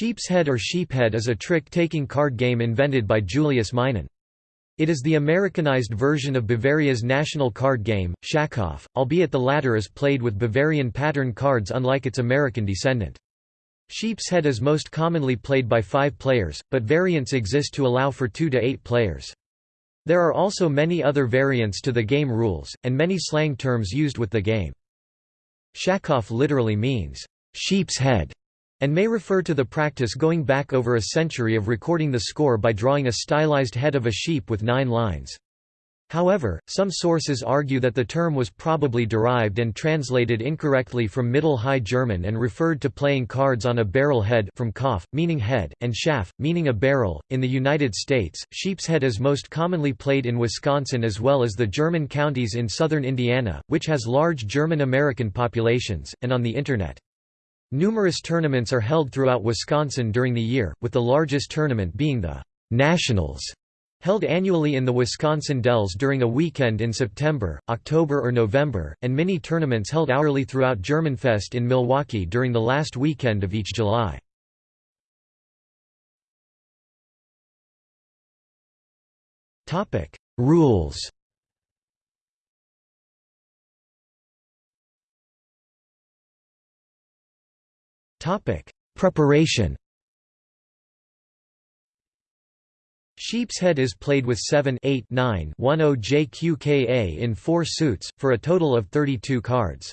Sheep's head or sheephead is a trick-taking card game invented by Julius Meinen. It is the Americanized version of Bavaria's national card game, Schafkopf, albeit the latter is played with Bavarian pattern cards unlike its American descendant. Sheep's head is most commonly played by five players, but variants exist to allow for two to eight players. There are also many other variants to the game rules, and many slang terms used with the game. Schafkopf literally means, sheep's head, and may refer to the practice going back over a century of recording the score by drawing a stylized head of a sheep with nine lines. However, some sources argue that the term was probably derived and translated incorrectly from Middle High German and referred to playing cards on a barrel head from Kopf, meaning head, and Schaff, meaning a barrel. In the United States, sheep's head is most commonly played in Wisconsin as well as the German counties in southern Indiana, which has large German-American populations, and on the Internet. Numerous tournaments are held throughout Wisconsin during the year, with the largest tournament being the Nationals, held annually in the Wisconsin Dells during a weekend in September, October or November, and mini tournaments held hourly throughout Germanfest in Milwaukee during the last weekend of each July. Rules Topic: Preparation. Sheep's head is played with 7 8 9 10 JQKA in 4 suits, for a total of 32 cards.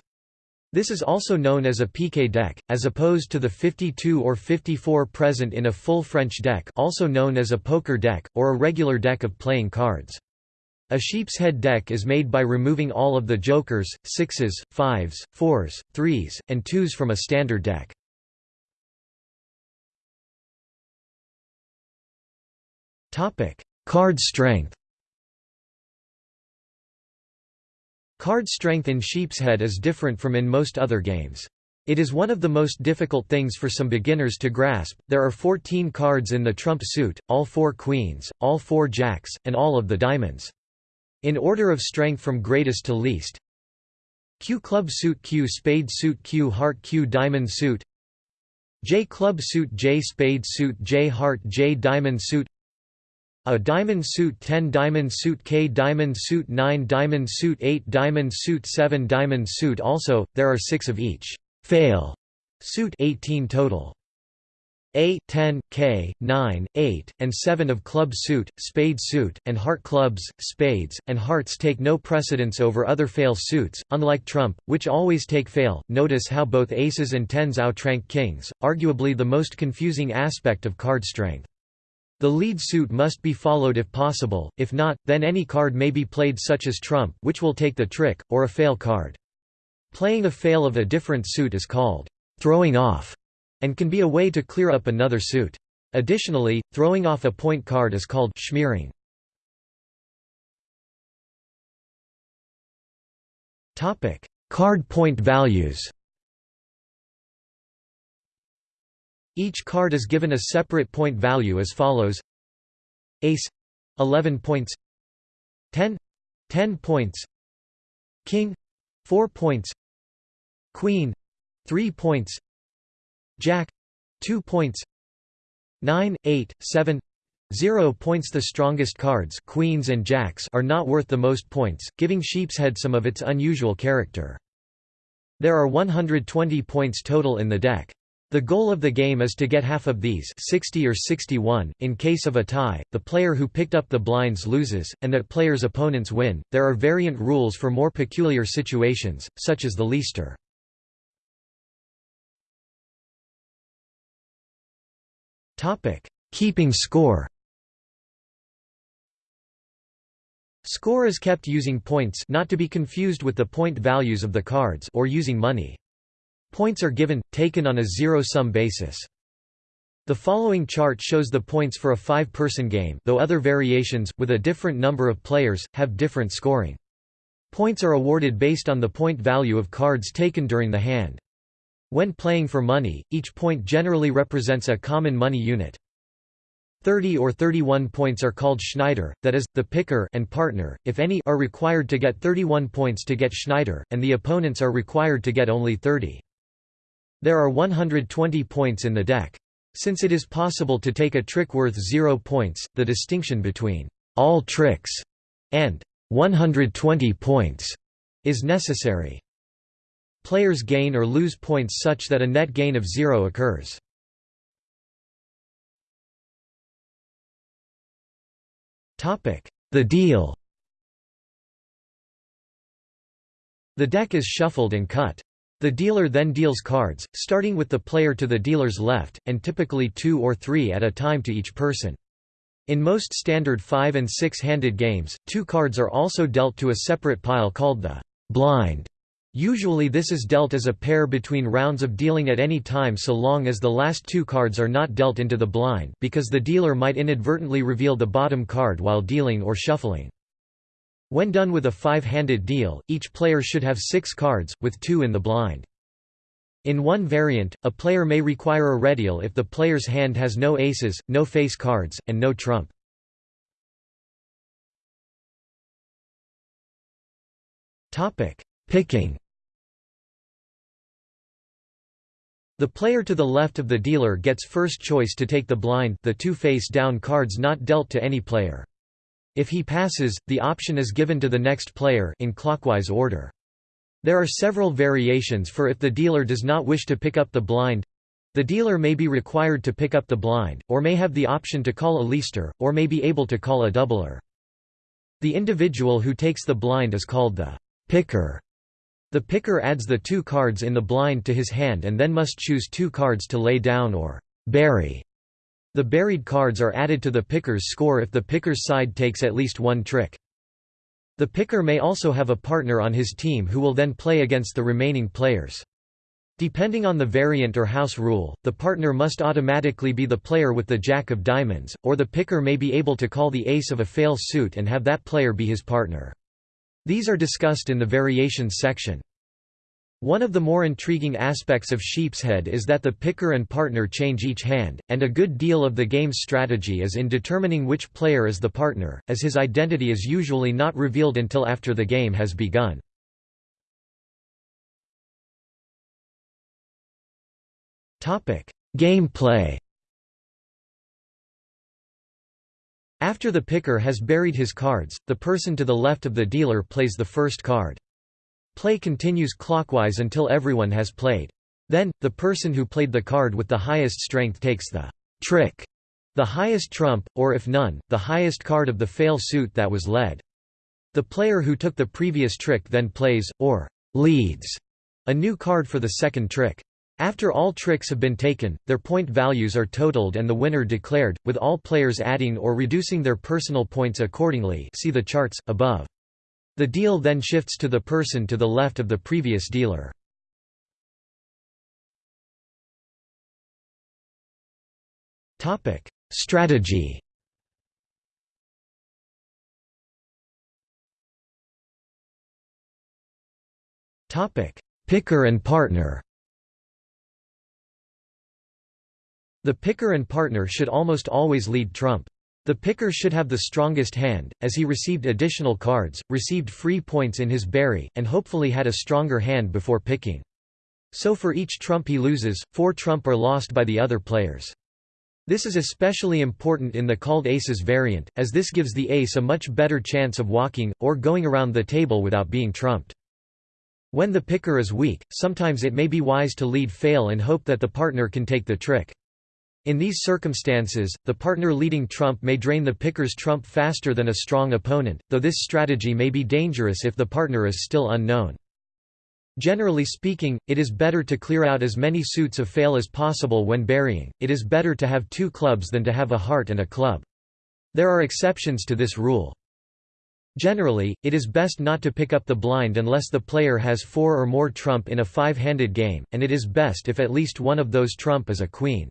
This is also known as a piquet deck, as opposed to the 52 or 54 present in a full French deck also known as a poker deck, or a regular deck of playing cards. A sheep's head deck is made by removing all of the jokers, sixes, fives, fours, threes, and twos from a standard deck. Card strength Card strength in sheep's head is different from in most other games. It is one of the most difficult things for some beginners to grasp. There are 14 cards in the trump suit, all four queens, all four jacks, and all of the diamonds. In order of strength from greatest to least Q club suit Q spade suit Q heart Q diamond suit J club suit J spade suit J heart J diamond suit a diamond suit 10 diamond suit K diamond suit 9 diamond suit 8 diamond suit 7 diamond suit Also, there are 6 of each fail suit 18 total. A, 10, K, 9, 8, and 7 of club suit, spade suit, and heart clubs, spades, and hearts take no precedence over other fail suits, unlike trump, which always take fail. Notice how both aces and tens outrank kings, arguably the most confusing aspect of card strength. The lead suit must be followed if possible, if not, then any card may be played such as trump which will take the trick, or a fail card. Playing a fail of a different suit is called throwing off, and can be a way to clear up another suit. Additionally, throwing off a point card is called schmearing. Card point values Each card is given a separate point value as follows. Ace 11 points. 10 10 points. King 4 points. Queen 3 points. Jack 2 points. 9 8 7 0 points. The strongest cards queens and jacks are not worth the most points, giving sheep's head some of its unusual character. There are 120 points total in the deck. The goal of the game is to get half of these 60 or 61. In case of a tie, the player who picked up the blinds loses, and that player's opponents win. There are variant rules for more peculiar situations, such as the leaster. Keeping score Score is kept using points not to be confused with the point values of the cards or using money. Points are given, taken on a zero-sum basis. The following chart shows the points for a five-person game though other variations, with a different number of players, have different scoring. Points are awarded based on the point value of cards taken during the hand. When playing for money, each point generally represents a common money unit. 30 or 31 points are called Schneider, that is, the picker and partner, if any, are required to get 31 points to get Schneider, and the opponents are required to get only 30. There are 120 points in the deck. Since it is possible to take a trick worth 0 points, the distinction between all tricks and 120 points is necessary. Players gain or lose points such that a net gain of 0 occurs. The deal The deck is shuffled and cut. The dealer then deals cards, starting with the player to the dealer's left, and typically two or three at a time to each person. In most standard five- and six-handed games, two cards are also dealt to a separate pile called the blind. Usually this is dealt as a pair between rounds of dealing at any time so long as the last two cards are not dealt into the blind because the dealer might inadvertently reveal the bottom card while dealing or shuffling. When done with a five-handed deal, each player should have six cards, with two in the blind. In one variant, a player may require a redeal if the player's hand has no aces, no face cards, and no trump. Picking The player to the left of the dealer gets first choice to take the blind the two face-down cards not dealt to any player. If he passes, the option is given to the next player in clockwise order. There are several variations for if the dealer does not wish to pick up the blind. The dealer may be required to pick up the blind, or may have the option to call a leaster, or may be able to call a doubler. The individual who takes the blind is called the picker. The picker adds the two cards in the blind to his hand and then must choose two cards to lay down or bury. The buried cards are added to the picker's score if the picker's side takes at least one trick. The picker may also have a partner on his team who will then play against the remaining players. Depending on the variant or house rule, the partner must automatically be the player with the jack of diamonds, or the picker may be able to call the ace of a fail suit and have that player be his partner. These are discussed in the variations section. One of the more intriguing aspects of Sheepshead is that the picker and partner change each hand, and a good deal of the game's strategy is in determining which player is the partner, as his identity is usually not revealed until after the game has begun. Gameplay After the picker has buried his cards, the person to the left of the dealer plays the first card. Play continues clockwise until everyone has played. Then, the person who played the card with the highest strength takes the trick, the highest trump, or if none, the highest card of the fail suit that was led. The player who took the previous trick then plays, or leads, a new card for the second trick. After all tricks have been taken, their point values are totaled and the winner declared, with all players adding or reducing their personal points accordingly see the charts, above. The deal then shifts to the person to the left of the previous dealer. Strategy Picker and partner The picker and partner should almost always lead trump. The picker should have the strongest hand, as he received additional cards, received free points in his bury, and hopefully had a stronger hand before picking. So for each trump he loses, four trump are lost by the other players. This is especially important in the called aces variant, as this gives the ace a much better chance of walking, or going around the table without being trumped. When the picker is weak, sometimes it may be wise to lead fail and hope that the partner can take the trick. In these circumstances, the partner leading trump may drain the picker's trump faster than a strong opponent, though this strategy may be dangerous if the partner is still unknown. Generally speaking, it is better to clear out as many suits of fail as possible when burying, it is better to have two clubs than to have a heart and a club. There are exceptions to this rule. Generally, it is best not to pick up the blind unless the player has four or more trump in a five-handed game, and it is best if at least one of those trump is a queen.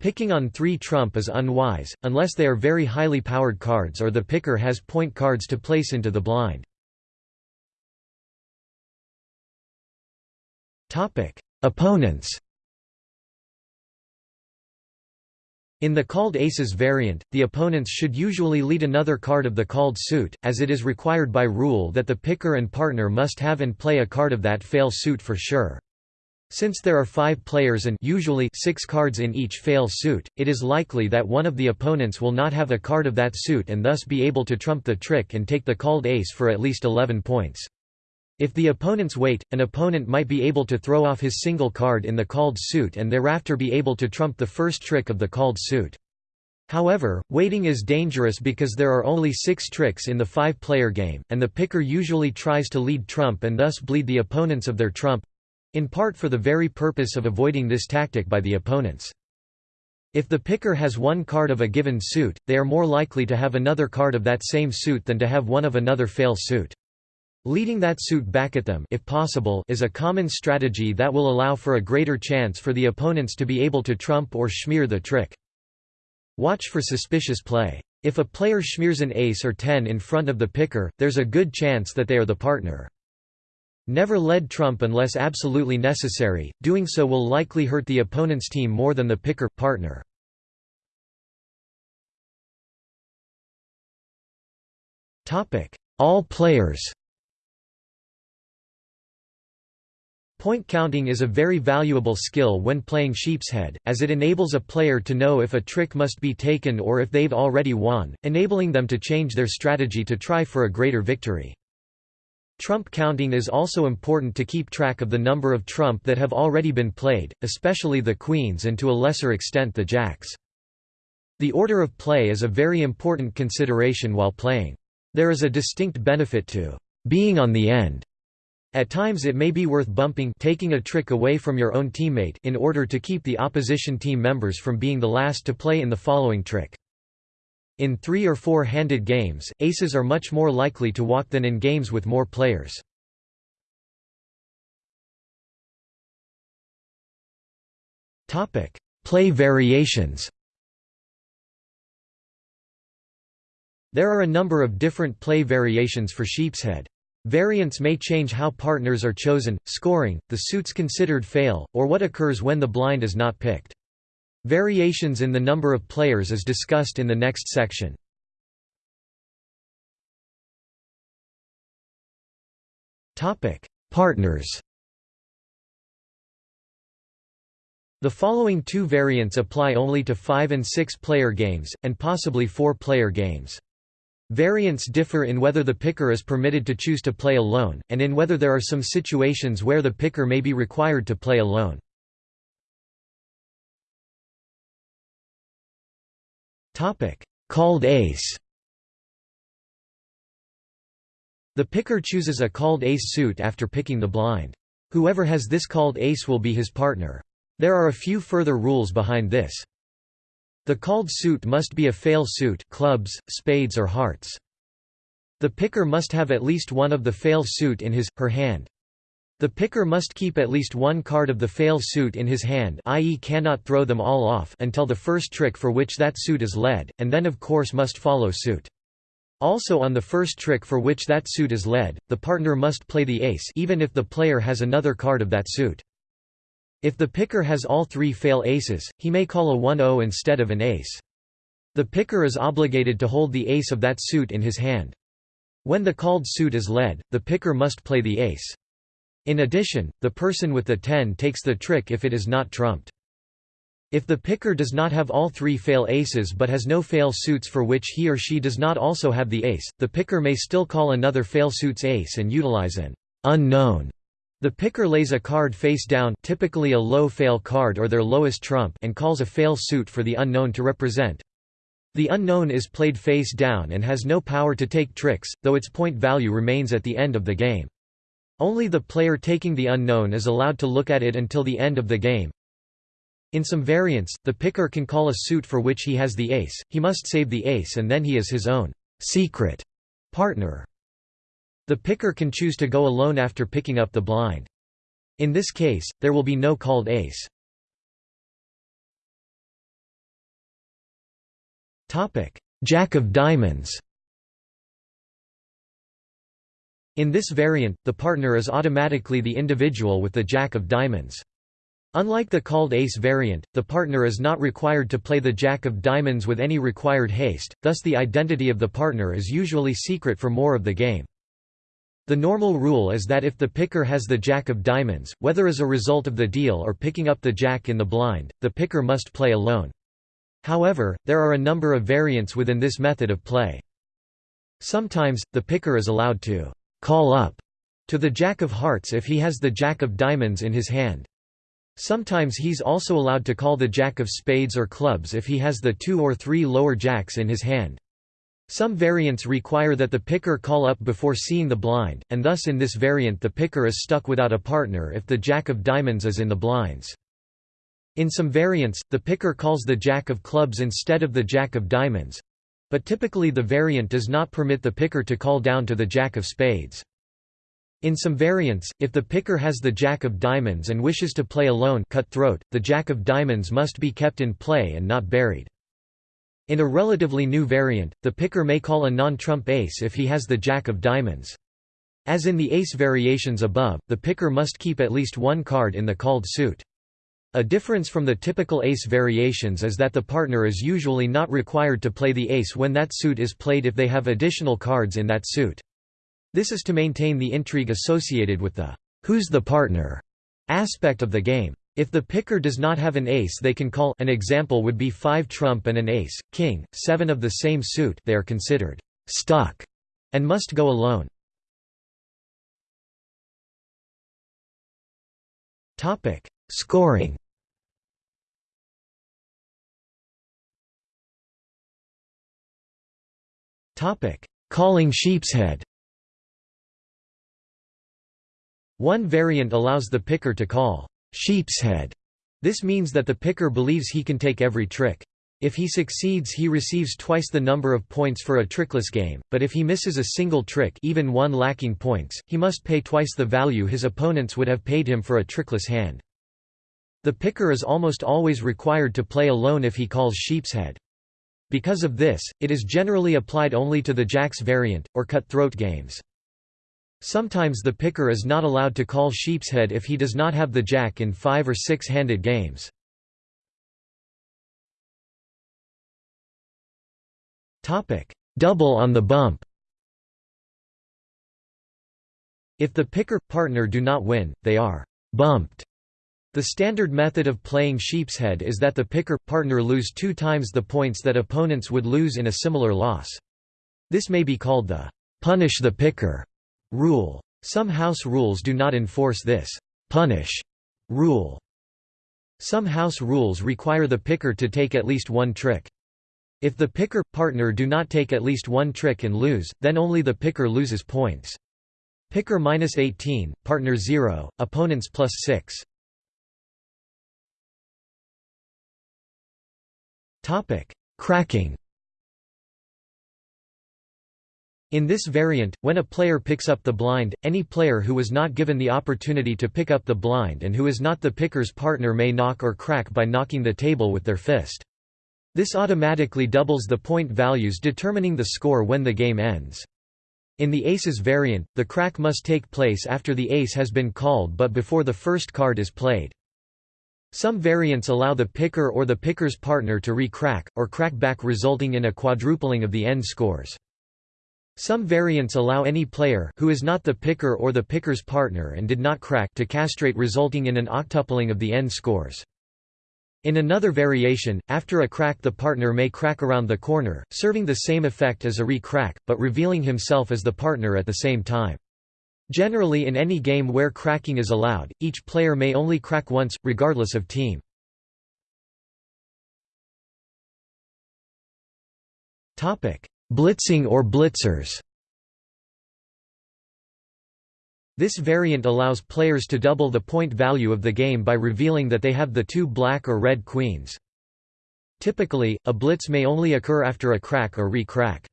Picking on 3 trump is unwise, unless they are very highly powered cards or the picker has point cards to place into the blind. Opponents In the called aces variant, the opponents should usually lead another card of the called suit, as it is required by rule that the picker and partner must have and play a card of that fail suit for sure. Since there are five players and usually six cards in each fail suit, it is likely that one of the opponents will not have a card of that suit and thus be able to trump the trick and take the called ace for at least 11 points. If the opponents wait, an opponent might be able to throw off his single card in the called suit and thereafter be able to trump the first trick of the called suit. However, waiting is dangerous because there are only six tricks in the five-player game, and the picker usually tries to lead trump and thus bleed the opponents of their trump, in part for the very purpose of avoiding this tactic by the opponents. If the picker has one card of a given suit, they are more likely to have another card of that same suit than to have one of another fail suit. Leading that suit back at them if possible is a common strategy that will allow for a greater chance for the opponents to be able to trump or smear the trick. Watch for suspicious play. If a player smears an ace or 10 in front of the picker, there's a good chance that they are the partner. Never lead trump unless absolutely necessary, doing so will likely hurt the opponent's team more than the picker partner. All players Point counting is a very valuable skill when playing sheepshead, as it enables a player to know if a trick must be taken or if they've already won, enabling them to change their strategy to try for a greater victory. Trump counting is also important to keep track of the number of trump that have already been played, especially the queens and to a lesser extent the jacks. The order of play is a very important consideration while playing. There is a distinct benefit to being on the end. At times it may be worth bumping taking a trick away from your own teammate in order to keep the opposition team members from being the last to play in the following trick. In three- or four-handed games, aces are much more likely to walk than in games with more players. Play variations There are a number of different play variations for sheepshead. Variants may change how partners are chosen, scoring, the suits considered fail, or what occurs when the blind is not picked. Variations in the number of players is discussed in the next section. Partners The following two variants apply only to 5 and 6 player games, and possibly 4 player games. Variants differ in whether the picker is permitted to choose to play alone, and in whether there are some situations where the picker may be required to play alone. Topic: Called ace. The picker chooses a called ace suit after picking the blind. Whoever has this called ace will be his partner. There are a few further rules behind this. The called suit must be a fail suit clubs, spades or hearts. The picker must have at least one of the fail suit in his, her hand. The picker must keep at least one card of the fail suit in his hand i.e. cannot throw them all off until the first trick for which that suit is led, and then of course must follow suit. Also on the first trick for which that suit is led, the partner must play the ace even if the player has another card of that suit. If the picker has all three fail aces, he may call a 1-0 instead of an ace. The picker is obligated to hold the ace of that suit in his hand. When the called suit is led, the picker must play the ace. In addition, the person with the 10 takes the trick if it is not trumped. If the picker does not have all three fail aces but has no fail suits for which he or she does not also have the ace, the picker may still call another fail suits ace and utilize an unknown. The picker lays a card face down typically a low fail card or their lowest trump and calls a fail suit for the unknown to represent. The unknown is played face down and has no power to take tricks, though its point value remains at the end of the game. Only the player taking the unknown is allowed to look at it until the end of the game. In some variants, the picker can call a suit for which he has the ace, he must save the ace and then he is his own secret partner. The picker can choose to go alone after picking up the blind. In this case, there will be no called ace. Jack of diamonds In this variant, the partner is automatically the individual with the jack of diamonds. Unlike the called ace variant, the partner is not required to play the jack of diamonds with any required haste, thus the identity of the partner is usually secret for more of the game. The normal rule is that if the picker has the jack of diamonds, whether as a result of the deal or picking up the jack in the blind, the picker must play alone. However, there are a number of variants within this method of play. Sometimes, the picker is allowed to «call up» to the jack of hearts if he has the jack of diamonds in his hand. Sometimes he's also allowed to call the jack of spades or clubs if he has the two or three lower jacks in his hand. Some variants require that the picker call up before seeing the blind, and thus in this variant the picker is stuck without a partner if the jack of diamonds is in the blinds. In some variants, the picker calls the jack of clubs instead of the jack of diamonds, but typically the variant does not permit the picker to call down to the jack of spades. In some variants, if the picker has the jack of diamonds and wishes to play alone cutthroat, the jack of diamonds must be kept in play and not buried. In a relatively new variant, the picker may call a non-trump ace if he has the jack of diamonds. As in the ace variations above, the picker must keep at least one card in the called suit. A difference from the typical ace variations is that the partner is usually not required to play the ace when that suit is played if they have additional cards in that suit. This is to maintain the intrigue associated with the who's the partner aspect of the game. If the picker does not have an ace they can call an example would be 5 trump and an ace, king, 7 of the same suit they are considered «stuck» and must go alone. Scoring Calling sheepshead One variant allows the picker to call sheepshead. This means that the picker believes he can take every trick. If he succeeds he receives twice the number of points for a trickless game, but if he misses a single trick even one lacking points, he must pay twice the value his opponents would have paid him for a trickless hand. The picker is almost always required to play alone if he calls sheepshead. Because of this, it is generally applied only to the jacks variant, or cutthroat games. Sometimes the picker is not allowed to call sheepshead if he does not have the jack in five or six-handed games. Double on the bump If the picker partner do not win, they are bumped. The standard method of playing sheepshead is that the picker partner lose two times the points that opponents would lose in a similar loss. This may be called the punish the picker rule. Some house rules do not enforce this punish rule. Some house rules require the picker to take at least one trick. If the picker partner do not take at least one trick and lose, then only the picker loses points. Picker minus 18, partner 0, opponents plus 6. Cracking. In this variant, when a player picks up the blind, any player who was not given the opportunity to pick up the blind and who is not the picker's partner may knock or crack by knocking the table with their fist. This automatically doubles the point values determining the score when the game ends. In the aces variant, the crack must take place after the ace has been called but before the first card is played. Some variants allow the picker or the picker's partner to re-crack, or crack back resulting in a quadrupling of the end scores. Some variants allow any player who is not the picker or the picker's partner and did not crack to castrate resulting in an octupling of the end scores. In another variation, after a crack the partner may crack around the corner, serving the same effect as a re-crack, but revealing himself as the partner at the same time. Generally in any game where cracking is allowed, each player may only crack once, regardless of team. Blitzing or blitzers This variant allows players to double the point value of the game by revealing that they have the two black or red queens. Typically, a blitz may only occur after a crack or re-crack.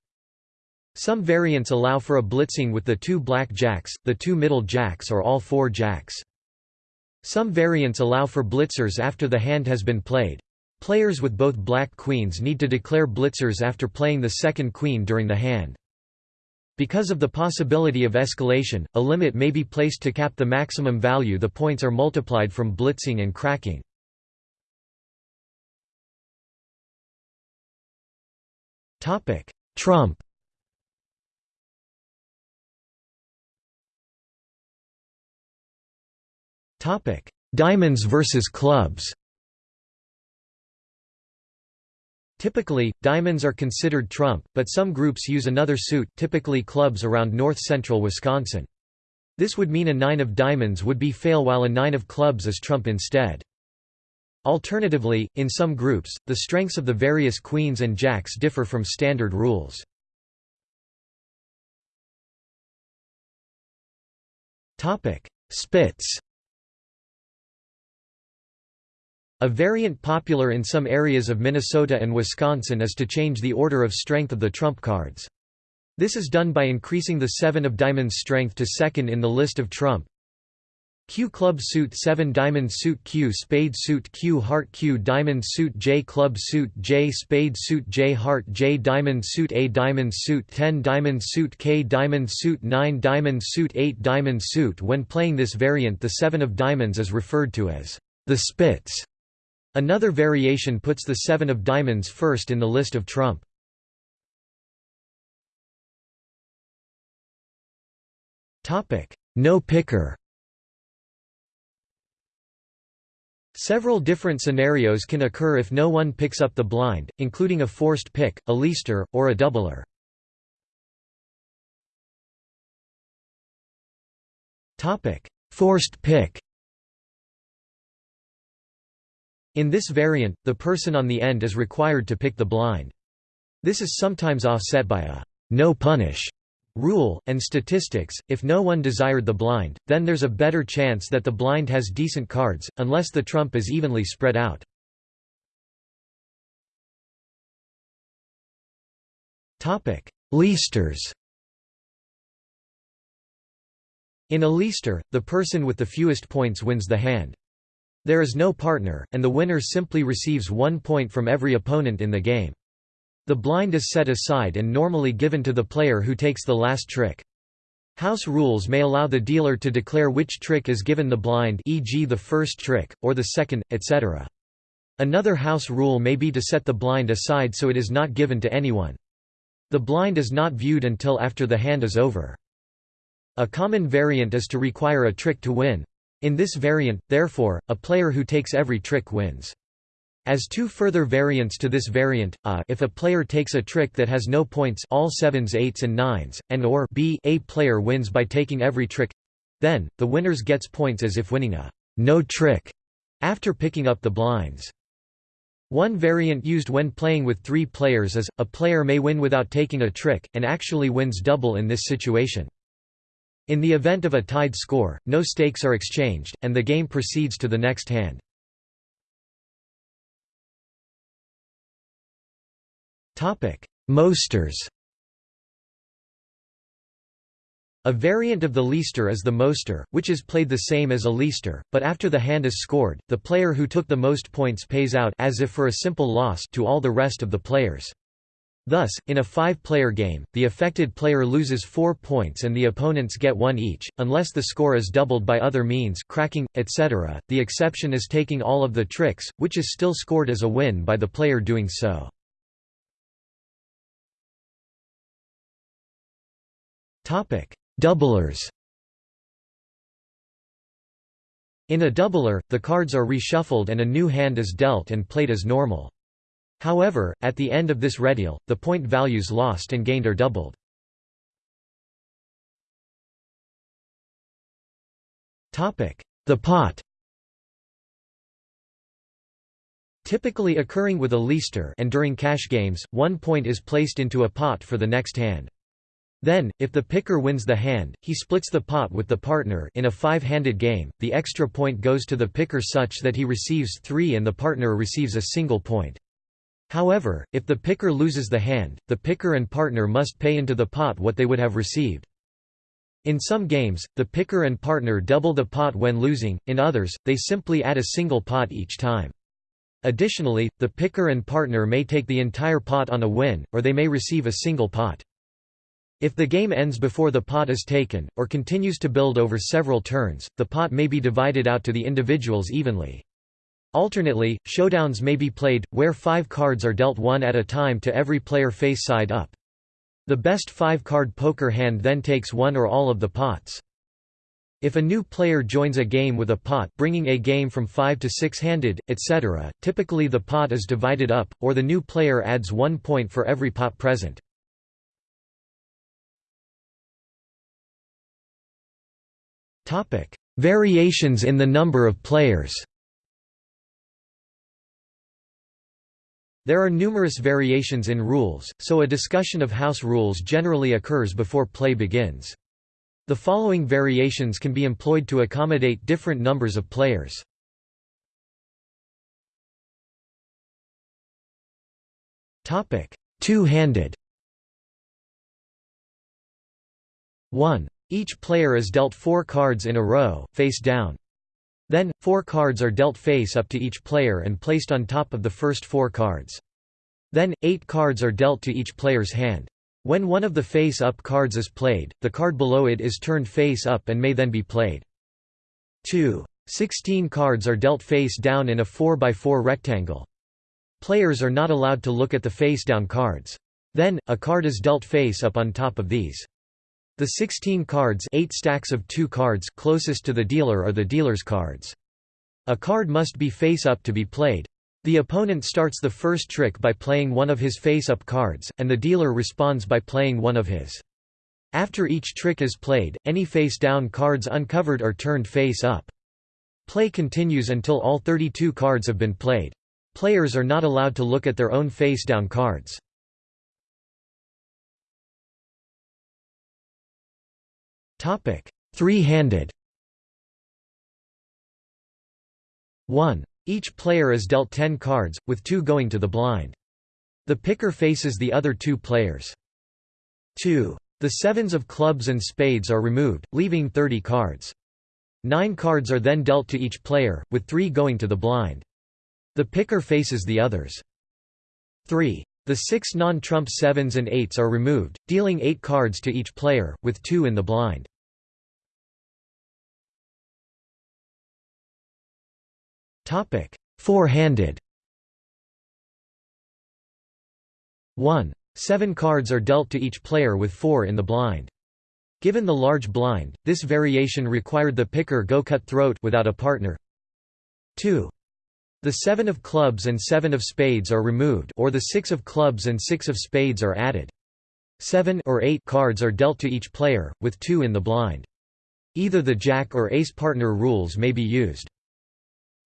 Some variants allow for a blitzing with the two black jacks, the two middle jacks or all four jacks. Some variants allow for blitzers after the hand has been played. Players with both black queens need to declare blitzers after playing the second queen during the hand. Because of the possibility of escalation, a limit may be placed to cap the maximum value the points are multiplied from blitzing and cracking. Trump Diamonds versus clubs Typically, diamonds are considered trump, but some groups use another suit typically clubs around north-central Wisconsin. This would mean a nine of diamonds would be fail while a nine of clubs is trump instead. Alternatively, in some groups, the strengths of the various queens and jacks differ from standard rules. Spits A variant popular in some areas of Minnesota and Wisconsin is to change the order of strength of the trump cards. This is done by increasing the 7 of diamonds strength to second in the list of trump. Q club suit 7 diamond suit Q spade suit Q heart Q diamond suit J club suit J spade suit J heart J diamond suit A diamond suit 10 diamond suit K diamond suit 9 diamond suit 8 diamond suit When playing this variant the 7 of diamonds is referred to as the spits. Another variation puts the seven of diamonds first in the list of trump. No picker Several different scenarios can occur if no one picks up the blind, including a forced pick, a leaster, or a doubler. Forced pick In this variant, the person on the end is required to pick the blind. This is sometimes offset by a no punish rule, and statistics, if no one desired the blind, then there's a better chance that the blind has decent cards, unless the trump is evenly spread out. Leasters In a leaster, the person with the fewest points wins the hand. There is no partner, and the winner simply receives one point from every opponent in the game. The blind is set aside and normally given to the player who takes the last trick. House rules may allow the dealer to declare which trick is given the blind e.g. the first trick, or the second, etc. Another house rule may be to set the blind aside so it is not given to anyone. The blind is not viewed until after the hand is over. A common variant is to require a trick to win, in this variant, therefore, a player who takes every trick wins. As two further variants to this variant, a, if a player takes a trick that has no points all sevens eights and nines, and or b a player wins by taking every trick then, the winners gets points as if winning a no trick after picking up the blinds. One variant used when playing with three players is, a player may win without taking a trick, and actually wins double in this situation. In the event of a tied score, no stakes are exchanged, and the game proceeds to the next hand. Mosters A variant of the leaster is the moster, which is played the same as a leaster, but after the hand is scored, the player who took the most points pays out as if for a simple loss to all the rest of the players. Thus, in a five-player game, the affected player loses four points and the opponents get one each, unless the score is doubled by other means cracking, etc. The exception is taking all of the tricks, which is still scored as a win by the player doing so. Doublers In a doubler, the cards are reshuffled and a new hand is dealt and played as normal. However, at the end of this redeal, the point values lost and gained are doubled. The pot Typically occurring with a leaster and during cash games, one point is placed into a pot for the next hand. Then, if the picker wins the hand, he splits the pot with the partner in a five-handed game, the extra point goes to the picker such that he receives three and the partner receives a single point. However, if the picker loses the hand, the picker and partner must pay into the pot what they would have received. In some games, the picker and partner double the pot when losing, in others, they simply add a single pot each time. Additionally, the picker and partner may take the entire pot on a win, or they may receive a single pot. If the game ends before the pot is taken, or continues to build over several turns, the pot may be divided out to the individuals evenly. Alternately, showdowns may be played, where five cards are dealt one at a time to every player face side up. The best five-card poker hand then takes one or all of the pots. If a new player joins a game with a pot bringing a game from 5 to 6-handed, etc., typically the pot is divided up, or the new player adds one point for every pot present. Variations in the number of players There are numerous variations in rules, so a discussion of house rules generally occurs before play begins. The following variations can be employed to accommodate different numbers of players. Two-handed 1. Each player is dealt four cards in a row, face down. Then, four cards are dealt face up to each player and placed on top of the first four cards. Then, eight cards are dealt to each player's hand. When one of the face-up cards is played, the card below it is turned face up and may then be played. 2. 16 cards are dealt face down in a 4x4 rectangle. Players are not allowed to look at the face-down cards. Then, a card is dealt face up on top of these. The 16 cards eight stacks of two cards closest to the dealer are the dealer's cards. A card must be face up to be played. The opponent starts the first trick by playing one of his face-up cards, and the dealer responds by playing one of his. After each trick is played, any face-down cards uncovered are turned face-up. Play continues until all 32 cards have been played. Players are not allowed to look at their own face-down cards. Three-handed 1. Each player is dealt 10 cards, with two going to the blind. The picker faces the other two players. 2. The sevens of clubs and spades are removed, leaving 30 cards. Nine cards are then dealt to each player, with three going to the blind. The picker faces the others. 3. The six non-trump sevens and eights are removed, dealing eight cards to each player, with two in the blind. Topic: Four-handed. 1. Seven cards are dealt to each player with four in the blind. Given the large blind, this variation required the picker go cut throat without a partner. 2. The seven of clubs and seven of spades are removed or the six of clubs and six of spades are added. Seven or eight cards are dealt to each player, with two in the blind. Either the jack or ace partner rules may be used.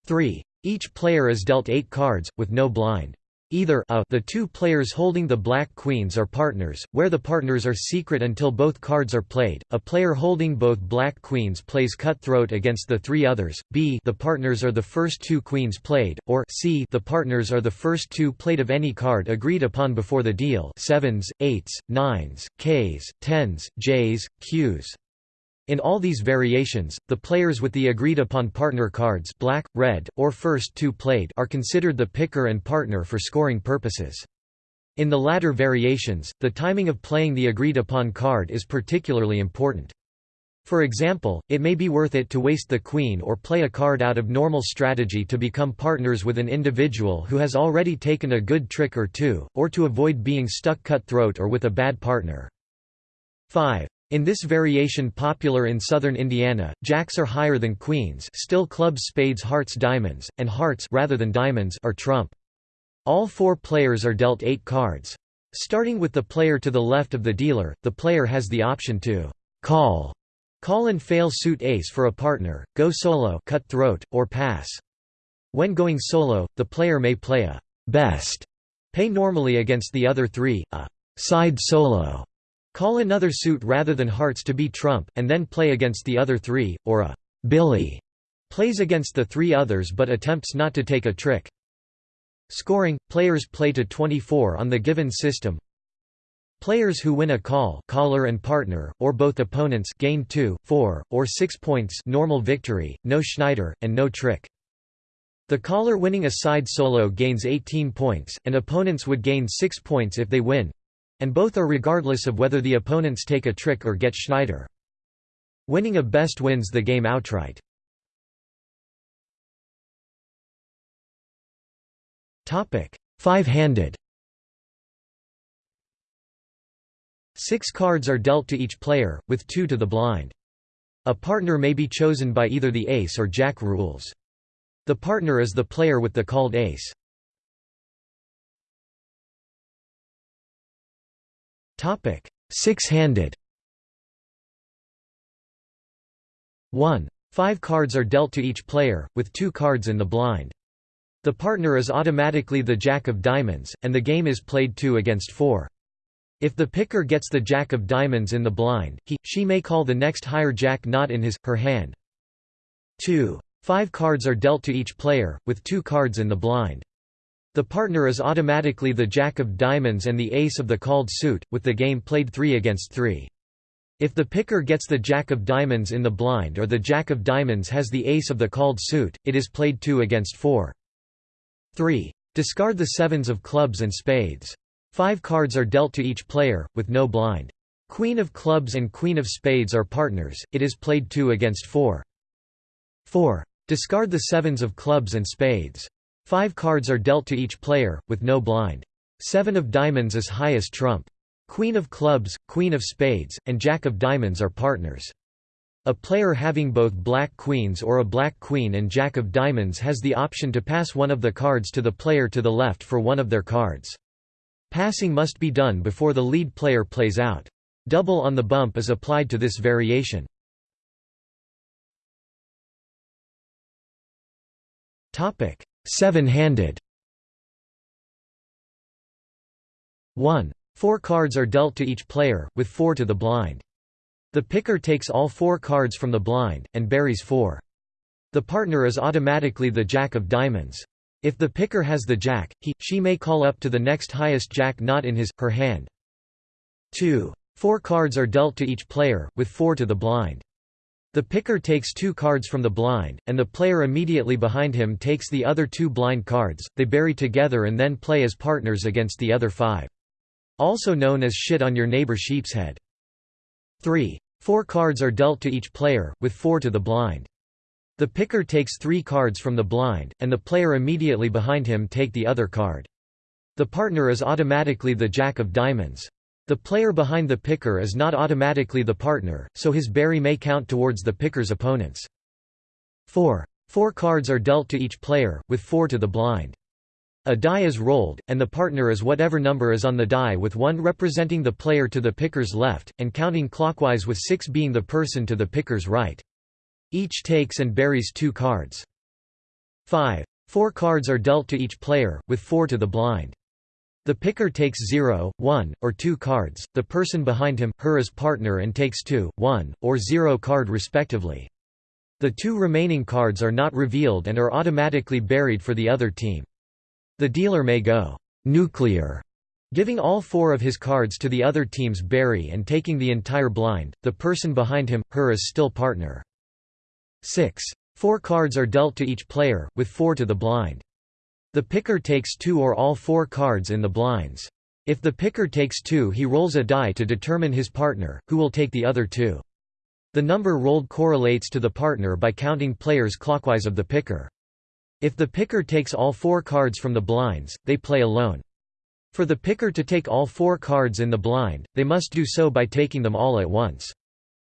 3. Each player is dealt 8 cards, with no blind. Either a the two players holding the black queens are partners, where the partners are secret until both cards are played. A player holding both black queens plays cutthroat against the three others. B the partners are the first two queens played, or C the partners are the first two played of any card agreed upon before the deal. Sevens, eights, nines, Ks, tens, Js, Qs. In all these variations, the players with the agreed-upon partner cards black, red, or first two played are considered the picker and partner for scoring purposes. In the latter variations, the timing of playing the agreed-upon card is particularly important. For example, it may be worth it to waste the queen or play a card out of normal strategy to become partners with an individual who has already taken a good trick or two, or to avoid being stuck cutthroat or with a bad partner. 5. In this variation popular in southern Indiana, jacks are higher than queens still clubs spades hearts diamonds, and hearts rather than diamonds are trump. All four players are dealt eight cards. Starting with the player to the left of the dealer, the player has the option to call, call and fail suit ace for a partner, go solo cut throat, or pass. When going solo, the player may play a best pay normally against the other three, a side solo Call another suit rather than hearts to be trump, and then play against the other three, or a billy plays against the three others but attempts not to take a trick. Scoring – Players play to 24 on the given system. Players who win a call caller and partner, or both opponents gain 2, 4, or 6 points normal victory, no Schneider, and no trick. The caller winning a side solo gains 18 points, and opponents would gain 6 points if they win, and both are regardless of whether the opponents take a trick or get Schneider. Winning a best wins the game outright. Five-handed Six cards are dealt to each player, with two to the blind. A partner may be chosen by either the ace or jack rules. The partner is the player with the called ace. Six-handed 1. Five cards are dealt to each player, with two cards in the blind. The partner is automatically the jack of diamonds, and the game is played 2 against 4. If the picker gets the jack of diamonds in the blind, he, she may call the next higher jack not in his, her hand. 2. Five cards are dealt to each player, with two cards in the blind. The partner is automatically the jack of diamonds and the ace of the called suit, with the game played 3 against 3. If the picker gets the jack of diamonds in the blind or the jack of diamonds has the ace of the called suit, it is played 2 against 4. 3. Discard the sevens of clubs and spades. Five cards are dealt to each player, with no blind. Queen of clubs and queen of spades are partners, it is played 2 against 4. 4. Discard the sevens of clubs and spades. Five cards are dealt to each player, with no blind. Seven of diamonds is highest trump. Queen of clubs, queen of spades, and jack of diamonds are partners. A player having both black queens or a black queen and jack of diamonds has the option to pass one of the cards to the player to the left for one of their cards. Passing must be done before the lead player plays out. Double on the bump is applied to this variation. Seven-handed 1. Four cards are dealt to each player, with four to the blind. The picker takes all four cards from the blind, and buries four. The partner is automatically the jack of diamonds. If the picker has the jack, he, she may call up to the next highest jack not in his, her hand. 2. Four cards are dealt to each player, with four to the blind. The picker takes two cards from the blind, and the player immediately behind him takes the other two blind cards, they bury together and then play as partners against the other five. Also known as shit on your neighbor sheep's head. 3. Four cards are dealt to each player, with four to the blind. The picker takes three cards from the blind, and the player immediately behind him take the other card. The partner is automatically the jack of diamonds. The player behind the picker is not automatically the partner, so his bury may count towards the picker's opponents. 4. Four cards are dealt to each player, with four to the blind. A die is rolled, and the partner is whatever number is on the die with 1 representing the player to the picker's left, and counting clockwise with 6 being the person to the picker's right. Each takes and buries two cards. 5. Four cards are dealt to each player, with 4 to the blind. The picker takes 0, 1, or 2 cards, the person behind him, her as partner and takes 2, 1, or 0 card respectively. The two remaining cards are not revealed and are automatically buried for the other team. The dealer may go nuclear, giving all four of his cards to the other team's bury and taking the entire blind, the person behind him, her is still partner. 6. Four cards are dealt to each player, with four to the blind. The picker takes two or all four cards in the blinds. If the picker takes two he rolls a die to determine his partner, who will take the other two. The number rolled correlates to the partner by counting players clockwise of the picker. If the picker takes all four cards from the blinds, they play alone. For the picker to take all four cards in the blind, they must do so by taking them all at once.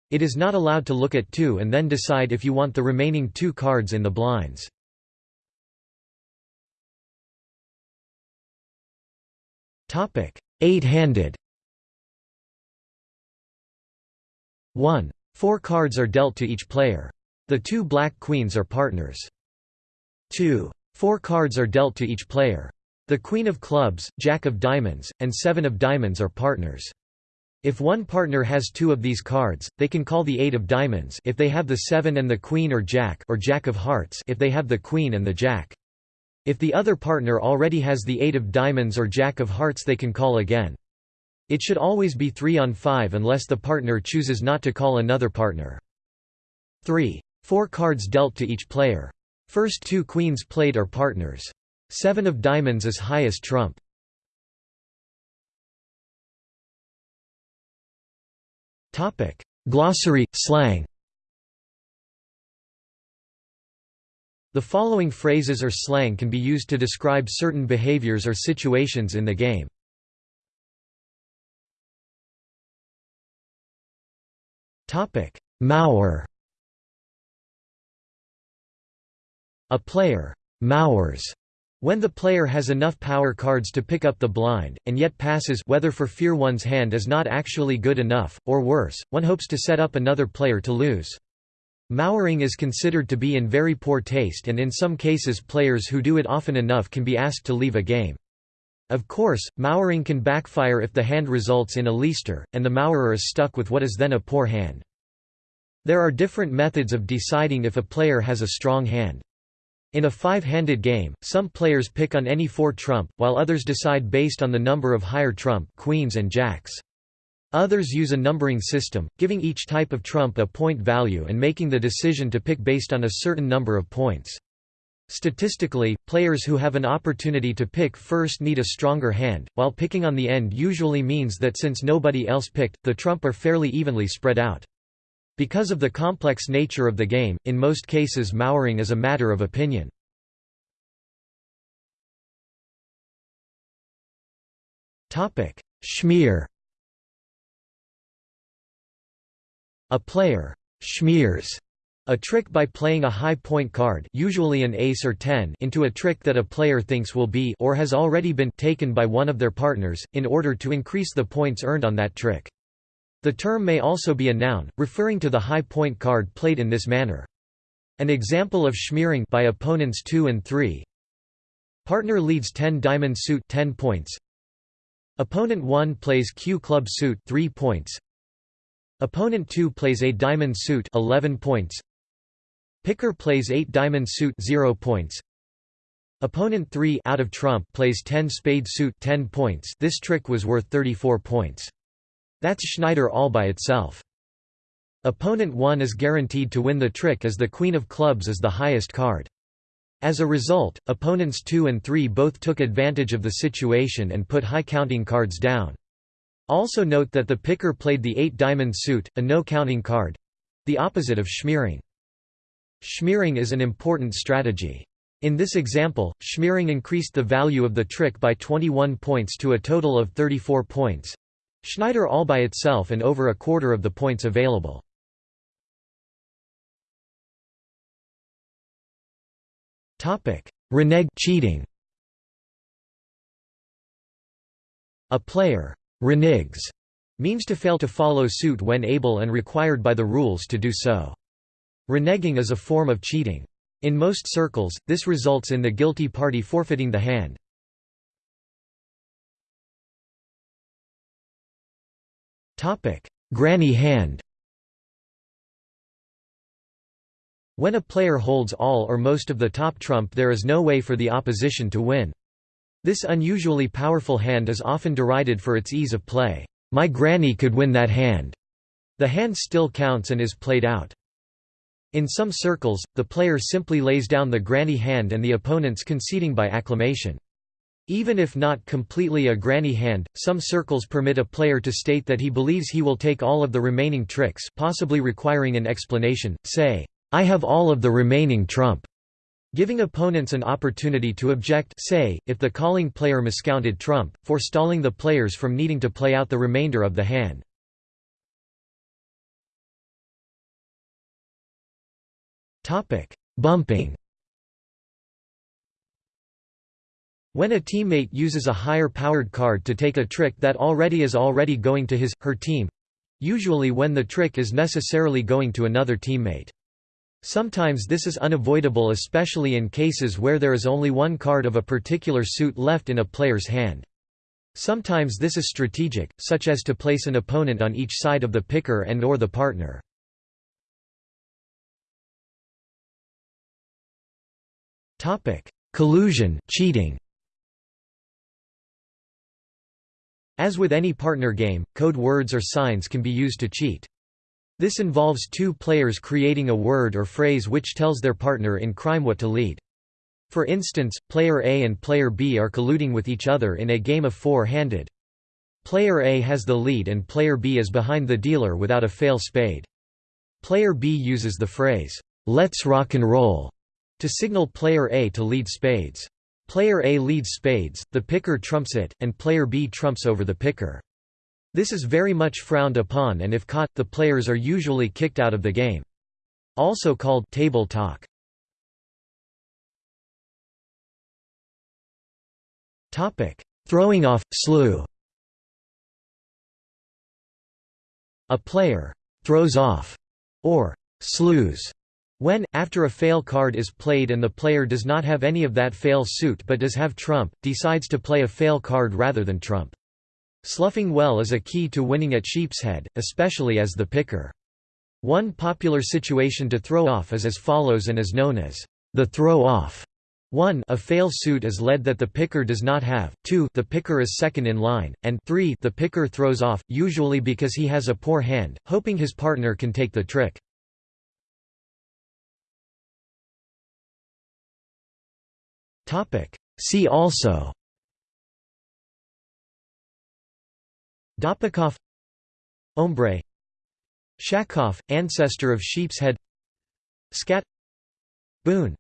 It is not allowed to look at two and then decide if you want the remaining two cards in the blinds. Eight-handed 1. Four cards are dealt to each player. The two black queens are partners. 2. Four cards are dealt to each player. The queen of clubs, jack of diamonds, and seven of diamonds are partners. If one partner has two of these cards, they can call the eight of diamonds if they have the seven and the queen or jack or jack of hearts if they have the queen and the jack. If the other partner already has the eight of diamonds or jack of hearts they can call again. It should always be 3 on 5 unless the partner chooses not to call another partner. 3. Four cards dealt to each player. First two queens played are partners. Seven of diamonds is highest trump. Glossary, slang The following phrases or slang can be used to describe certain behaviors or situations in the game. Mauer A player «mauers» when the player has enough power cards to pick up the blind, and yet passes whether for fear one's hand is not actually good enough, or worse, one hopes to set up another player to lose. Mowering is considered to be in very poor taste and in some cases players who do it often enough can be asked to leave a game. Of course, mowering can backfire if the hand results in a leaster, and the mowerer is stuck with what is then a poor hand. There are different methods of deciding if a player has a strong hand. In a five-handed game, some players pick on any four trump, while others decide based on the number of higher trump queens and jacks. Others use a numbering system, giving each type of trump a point value and making the decision to pick based on a certain number of points. Statistically, players who have an opportunity to pick first need a stronger hand, while picking on the end usually means that since nobody else picked, the trump are fairly evenly spread out. Because of the complex nature of the game, in most cases mowering is a matter of opinion. Schmear A player schmears a trick by playing a high point card usually an ace or 10 into a trick that a player thinks will be or has already been taken by one of their partners, in order to increase the points earned on that trick. The term may also be a noun, referring to the high point card played in this manner. An example of schmearing by opponents 2 and 3 Partner leads 10 diamond suit 10 points Opponent 1 plays Q club suit 3 points Opponent 2 plays a diamond suit 11 points. Picker plays 8 diamond suit 0 points. Opponent 3 out of trump plays 10 spade suit 10 points. This trick was worth 34 points. That's Schneider all by itself. Opponent 1 is guaranteed to win the trick as the queen of clubs is the highest card. As a result, opponents 2 and 3 both took advantage of the situation and put high counting cards down. Also note that the picker played the 8-diamond suit, a no-counting card—the opposite of schmearing. Schmearing is an important strategy. In this example, schmearing increased the value of the trick by 21 points to a total of 34 points. Schneider all by itself and over a quarter of the points available. Renege cheating. A player Reneges means to fail to follow suit when able and required by the rules to do so. Reneging is a form of cheating. In most circles, this results in the guilty party forfeiting the hand. Granny hand When a player holds all or most of the top trump there is no way for the opposition to win. This unusually powerful hand is often derided for its ease of play. My granny could win that hand. The hand still counts and is played out. In some circles, the player simply lays down the granny hand and the opponents conceding by acclamation. Even if not completely a granny hand, some circles permit a player to state that he believes he will take all of the remaining tricks possibly requiring an explanation, say, I have all of the remaining trump. Giving opponents an opportunity to object say, if the calling player miscounted trump, forestalling the players from needing to play out the remainder of the hand. Bumping When a teammate uses a higher powered card to take a trick that already is already going to his, her team—usually when the trick is necessarily going to another teammate. Sometimes this is unavoidable especially in cases where there is only one card of a particular suit left in a player's hand. Sometimes this is strategic, such as to place an opponent on each side of the picker and or the partner. Collusion cheating. As with any partner game, code words or signs can be used to cheat. This involves two players creating a word or phrase which tells their partner in crime what to lead. For instance, player A and player B are colluding with each other in a game of four-handed. Player A has the lead and player B is behind the dealer without a fail spade. Player B uses the phrase, "'Let's rock and roll' to signal player A to lead spades. Player A leads spades, the picker trumps it, and player B trumps over the picker. This is very much frowned upon and if caught, the players are usually kicked out of the game. Also called table talk. Throwing off, slew A player «throws off» or «slews» When, after a fail card is played and the player does not have any of that fail suit but does have trump, decides to play a fail card rather than trump. Sluffing well is a key to winning at sheepshead, especially as the picker. One popular situation to throw off is as follows and is known as the throw-off. 1 a fail suit is led that the picker does not have, 2 the picker is second in line, and 3 the picker throws off, usually because he has a poor hand, hoping his partner can take the trick. See also Doppelkopf Ombre Schafkopf, ancestor of sheep's head Skat Boon